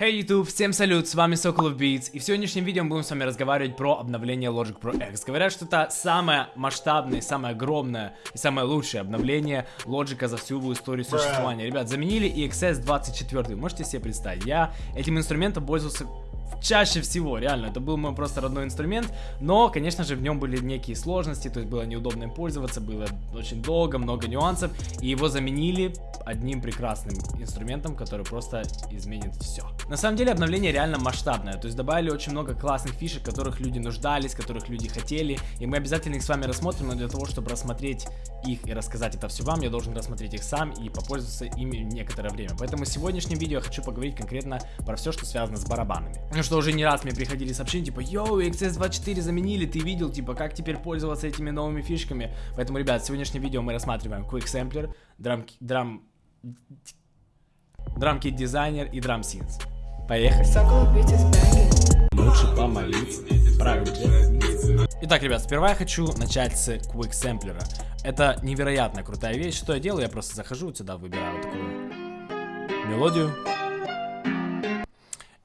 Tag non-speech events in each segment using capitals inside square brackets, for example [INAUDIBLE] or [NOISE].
Hey YouTube, всем салют, с вами Sokolov Beats, и в сегодняшнем видео мы будем с вами разговаривать про обновление Logic Pro X. Говорят, что это самое масштабное, самое огромное и самое лучшее обновление Logic за всю его историю существования. Ребят, заменили EXS 24, можете себе представить, я этим инструментом пользовался чаще всего, реально, это был мой просто родной инструмент, но, конечно же, в нем были некие сложности, то есть было неудобно им пользоваться, было очень долго, много нюансов, и его заменили одним прекрасным инструментом, который просто изменит все. На самом деле обновление реально масштабное, то есть добавили очень много классных фишек, которых люди нуждались, которых люди хотели, и мы обязательно их с вами рассмотрим, но для того, чтобы рассмотреть их и рассказать это все вам, я должен рассмотреть их сам и попользоваться ими некоторое время. Поэтому в сегодняшнем видео я хочу поговорить конкретно про все, что связано с барабанами. Ну что уже не раз мне приходили сообщения, типа, йоу, XS24 заменили, ты видел, типа, как теперь пользоваться этими новыми фишками. Поэтому, ребят, в сегодняшнем видео мы рассматриваем Quick Sampler, драм, драм, драмкит дизайнер и драм синс. Поехали. Лучше помолиться. Правильно. Итак, ребят, сперва я хочу начать с Quick Sampler. Это невероятно крутая вещь. Что я делаю? Я просто захожу вот сюда, выбираю вот такую мелодию.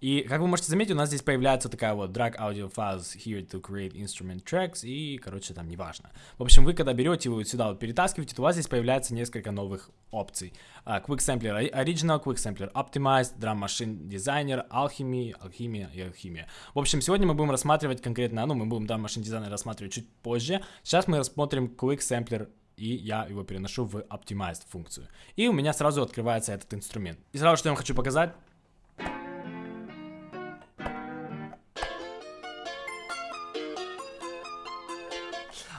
И, как вы можете заметить, у нас здесь появляется такая вот drag audio files here to create instrument tracks, и, короче, там неважно. В общем, вы, когда берете его вот сюда вот перетаскиваете, то у вас здесь появляется несколько новых опций. Uh, Quick Sampler Original, Quick Sampler Optimized, Drum Machine Designer, Alchemy, Alchemia и Alchemia. В общем, сегодня мы будем рассматривать конкретно, ну, мы будем Drum Machine Designer рассматривать чуть позже. Сейчас мы рассмотрим Quick Sampler и я его переношу в Optimized функцию. И у меня сразу открывается этот инструмент. И сразу, что я вам хочу показать,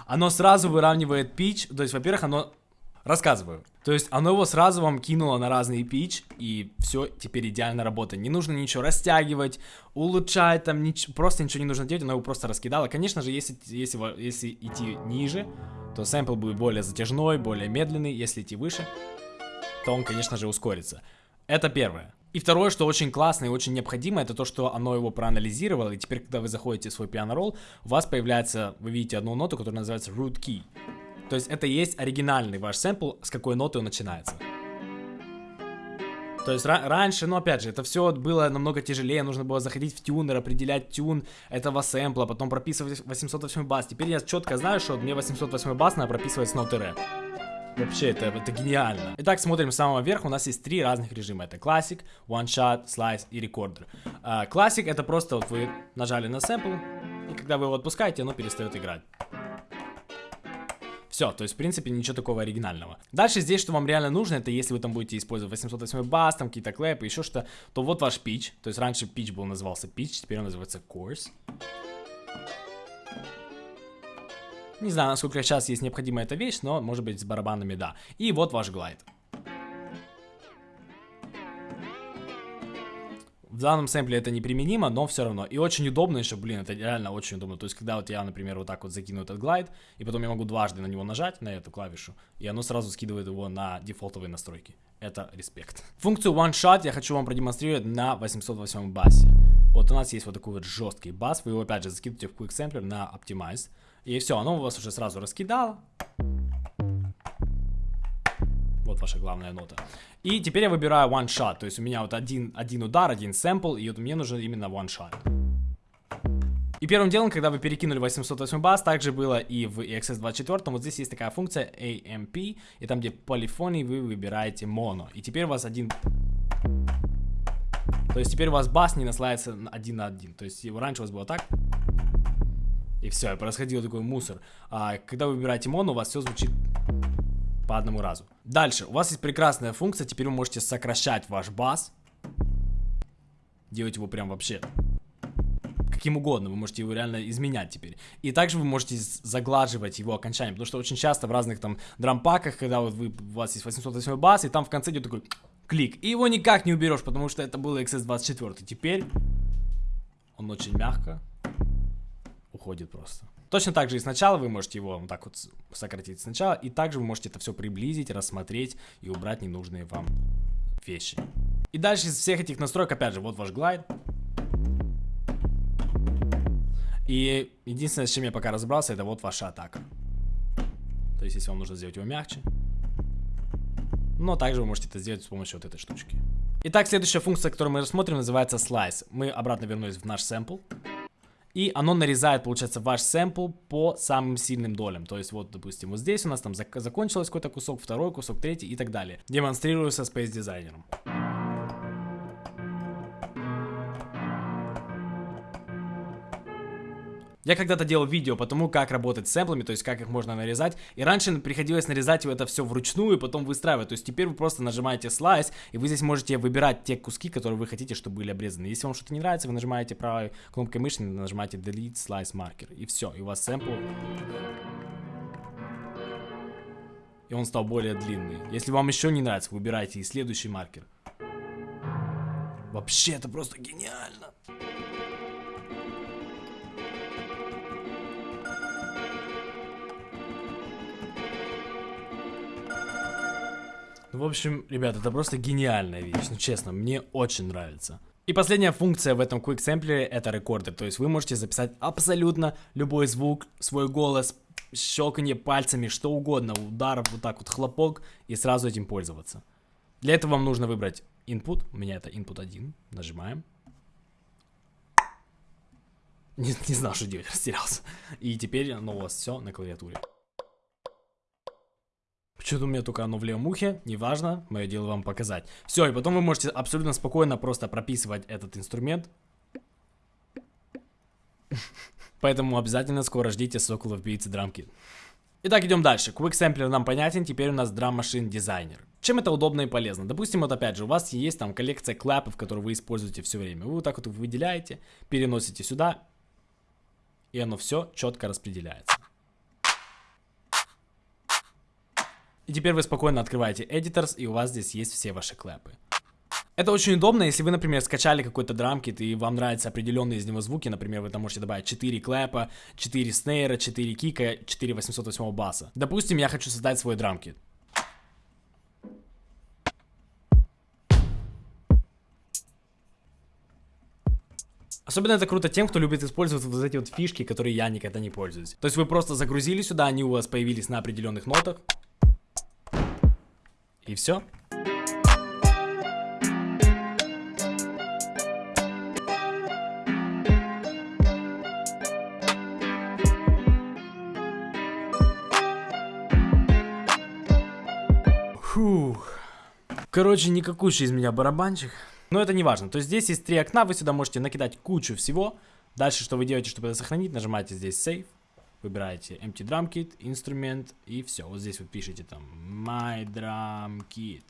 оно сразу выравнивает пич, то есть, во-первых, оно... Рассказываю. То есть оно его сразу вам кинуло на разный пич, и все теперь идеально работает. Не нужно ничего растягивать, улучшать, там, нич... просто ничего не нужно делать, оно его просто раскидало. Конечно же, если, если, если идти ниже, то сэмпл будет более затяжной, более медленный. Если идти выше, то он, конечно же, ускорится. Это первое. И второе, что очень классно и очень необходимо, это то, что оно его проанализировало, и теперь, когда вы заходите в свой пиано-ролл, у вас появляется, вы видите одну ноту, которая называется root key. То есть это есть оригинальный ваш сэмпл, с какой ноты он начинается. То есть раньше, ну опять же, это все было намного тяжелее, нужно было заходить в тюнер, определять тюн этого сэмпла, потом прописывать 808 бас. Теперь я четко знаю, что мне 808 бас надо прописывать с ноты ре. Вообще, это, это гениально. Итак, смотрим с самого верха. У нас есть три разных режима. Это Classic, One Shot, Slice и Recorder. Uh, Classic это просто вот вы нажали на сэмпл, и когда вы его отпускаете, оно перестает играть. Все, то есть, в принципе, ничего такого оригинального. Дальше здесь, что вам реально нужно, это если вы там будете использовать 808 бас, там какие-то клэпы, еще что, то вот ваш pitch. То есть, раньше pitch был назывался pitch, теперь он называется course. Не знаю, насколько сейчас есть необходима эта вещь, но может быть с барабанами да. И вот ваш глайд. В данном сэмпле это неприменимо, но все равно. И очень удобно еще, блин, это реально очень удобно. То есть, когда вот я, например, вот так вот закину этот глайд, и потом я могу дважды на него нажать, на эту клавишу, и оно сразу скидывает его на дефолтовые настройки. Это респект. Функцию One Shot я хочу вам продемонстрировать на 808 басе. Вот у нас есть вот такой вот жесткий бас, вы его опять же закидываете в Quick Sampler на Optimize. И все, оно у вас уже сразу раскидало. Вот ваша главная нота. И теперь я выбираю one shot. То есть у меня вот один, один удар, один сэмпл, и вот мне нужен именно one shot. И первым делом, когда вы перекинули 808 бас, также было и в EXS24, вот здесь есть такая функция AMP, и там, где полифоний, вы выбираете моно. И теперь у вас один... То есть теперь у вас бас не наслается один на один. То есть его раньше у вас было так. И все, и происходил такой мусор. А когда вы выбираете моно, у вас все звучит по одному разу. Дальше, у вас есть прекрасная функция, теперь вы можете сокращать ваш бас. Делать его прям вообще каким угодно, вы можете его реально изменять теперь. И также вы можете заглаживать его окончание, потому что очень часто в разных там дрампаках, когда вот вы, у вас есть 808 бас, и там в конце идет такой клик, и его никак не уберешь, потому что это было XS24. Теперь он очень мягко уходит просто. Точно так же и сначала вы можете его вот так вот сократить сначала, и также вы можете это все приблизить, рассмотреть и убрать ненужные вам вещи. И дальше из всех этих настроек, опять же, вот ваш глайд. И единственное, с чем я пока разобрался, это вот ваша атака. То есть, если вам нужно сделать его мягче. Но также вы можете это сделать с помощью вот этой штучки. Итак, следующая функция, которую мы рассмотрим, называется Slice. Мы обратно вернулись в наш сэмпл. И оно нарезает, получается, ваш сэмпл по самым сильным долям. То есть, вот, допустим, вот здесь у нас там зак закончился какой-то кусок, второй кусок, третий и так далее. Демонстрирую со Space дизайнером. Я когда-то делал видео по тому, как работать с сэмплами, то есть как их можно нарезать. И раньше приходилось нарезать это все вручную и потом выстраивать. То есть теперь вы просто нажимаете слайс, и вы здесь можете выбирать те куски, которые вы хотите, чтобы были обрезаны. Если вам что-то не нравится, вы нажимаете правой кнопкой мыши, нажимаете Delete Slice Marker. И все, и у вас сэмпл... И он стал более длинный. Если вам еще не нравится, выбирайте и следующий маркер. Вообще, это просто гениально. В общем, ребят, это просто гениальная вещь, ну честно, мне очень нравится. И последняя функция в этом Quick Sampler это рекордер, то есть вы можете записать абсолютно любой звук, свой голос, щелканье пальцами, что угодно, удар, вот так вот хлопок и сразу этим пользоваться. Для этого вам нужно выбрать input, у меня это input 1, нажимаем. Не, не знал, что делать, [LAUGHS] растерялся. И теперь оно у вас все на клавиатуре. Почему-то у меня только оно в левом ухе, неважно, мое дело вам показать. Все, и потом вы можете абсолютно спокойно просто прописывать этот инструмент. Поэтому обязательно скоро ждите Соколов Beats драмки. Итак, идем дальше. Quick Sampler нам понятен, теперь у нас Drum Machine Designer. Чем это удобно и полезно? Допустим, вот опять же, у вас есть там коллекция клэпов, которые вы используете все время. Вы вот так вот выделяете, переносите сюда, и оно все четко распределяется. И теперь вы спокойно открываете Editors, и у вас здесь есть все ваши клэпы. Это очень удобно, если вы, например, скачали какой-то драмкит, и вам нравятся определенные из него звуки, например, вы там можете добавить 4 клэпа, 4 снейра, 4 кика, 4 808 баса. Допустим, я хочу создать свой драмкит. Особенно это круто тем, кто любит использовать вот эти вот фишки, которые я никогда не пользуюсь. То есть вы просто загрузили сюда, они у вас появились на определенных нотах. И все. Фух. Короче, никакущий из меня барабанчик. Но это не важно. То есть здесь есть три окна, вы сюда можете накидать кучу всего. Дальше, что вы делаете, чтобы это сохранить, нажимаете здесь Save выбираете Empty Drum Kit, инструмент и все. Вот здесь вы пишете там My Drum Kit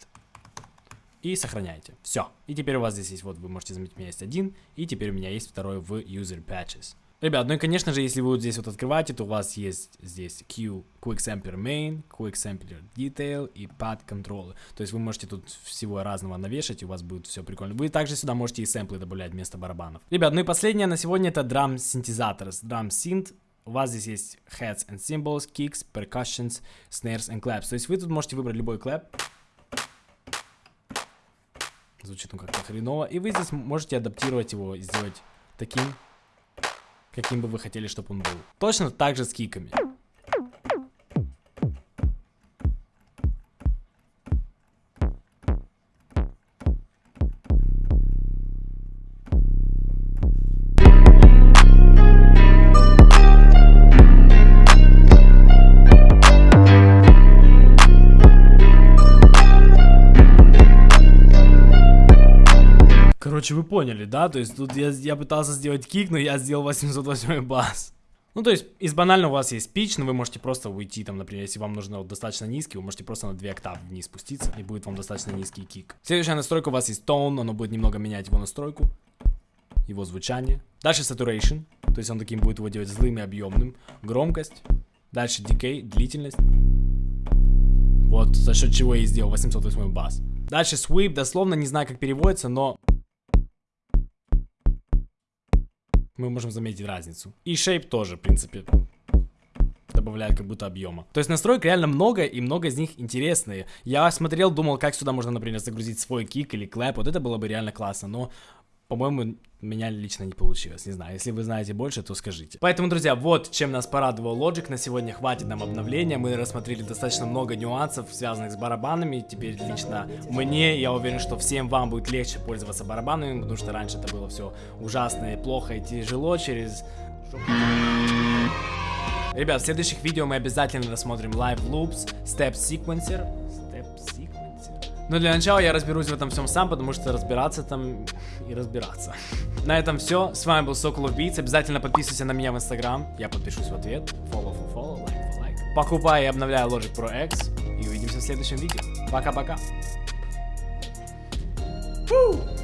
и сохраняете. Все. И теперь у вас здесь есть, вот вы можете заметить, у меня есть один, и теперь у меня есть второй в User Patches. Ребят, ну и конечно же, если вы вот здесь вот открываете, то у вас есть здесь Q Quick Sampler Main, Quick Sampler Detail и Pad Control. То есть вы можете тут всего разного навешать, и у вас будет все прикольно. Вы также сюда можете и сэмплы добавлять вместо барабанов. Ребят, ну и последнее на сегодня это Drum Synthesizer. Drum Synth у вас здесь есть heads and cymbals, kicks, percussions, snares and claps. То есть вы тут можете выбрать любой клэп. Звучит он как-то хреново. И вы здесь можете адаптировать его сделать таким, каким бы вы хотели, чтобы он был. Точно так же с киками. Короче, вы поняли, да? То есть тут я, я пытался сделать кик, но я сделал 808 бас. Ну, то есть, из банального у вас есть пич, но вы можете просто уйти, там, например, если вам нужно вот достаточно низкий, вы можете просто на 2 октавы вниз спуститься, и будет вам достаточно низкий кик. Следующая настройка у вас есть tone, оно будет немного менять его настройку, его звучание. Дальше saturation, то есть он таким будет его делать злым и объемным. Громкость. Дальше decay, длительность. Вот, за счет чего я и сделал 808 бас. Дальше sweep, дословно не знаю, как переводится, но мы можем заметить разницу. И shape тоже, в принципе, добавляет как будто объема. То есть настроек реально много, и много из них интересные. Я смотрел, думал, как сюда можно, например, загрузить свой кик или клэп, вот это было бы реально классно, но по-моему, меня лично не получилось, не знаю, если вы знаете больше, то скажите. Поэтому, друзья, вот чем нас порадовал Logic, на сегодня хватит нам обновления, мы рассмотрели достаточно много нюансов, связанных с барабанами, теперь лично мне, я уверен, что всем вам будет легче пользоваться барабанами, потому что раньше это было все ужасно и плохо и тяжело через... Ребят, в следующих видео мы обязательно рассмотрим Live Loops, Step Sequencer. Но для начала я разберусь в этом всем сам, потому что разбираться там и разбираться. На этом все. С вами был Сокол Убийц. Обязательно подписывайся на меня в Инстаграм. Я подпишусь в ответ. Follow for follow, like for like. Покупай и обновляй Logic Pro X. И увидимся в следующем видео. Пока-пока. Woo!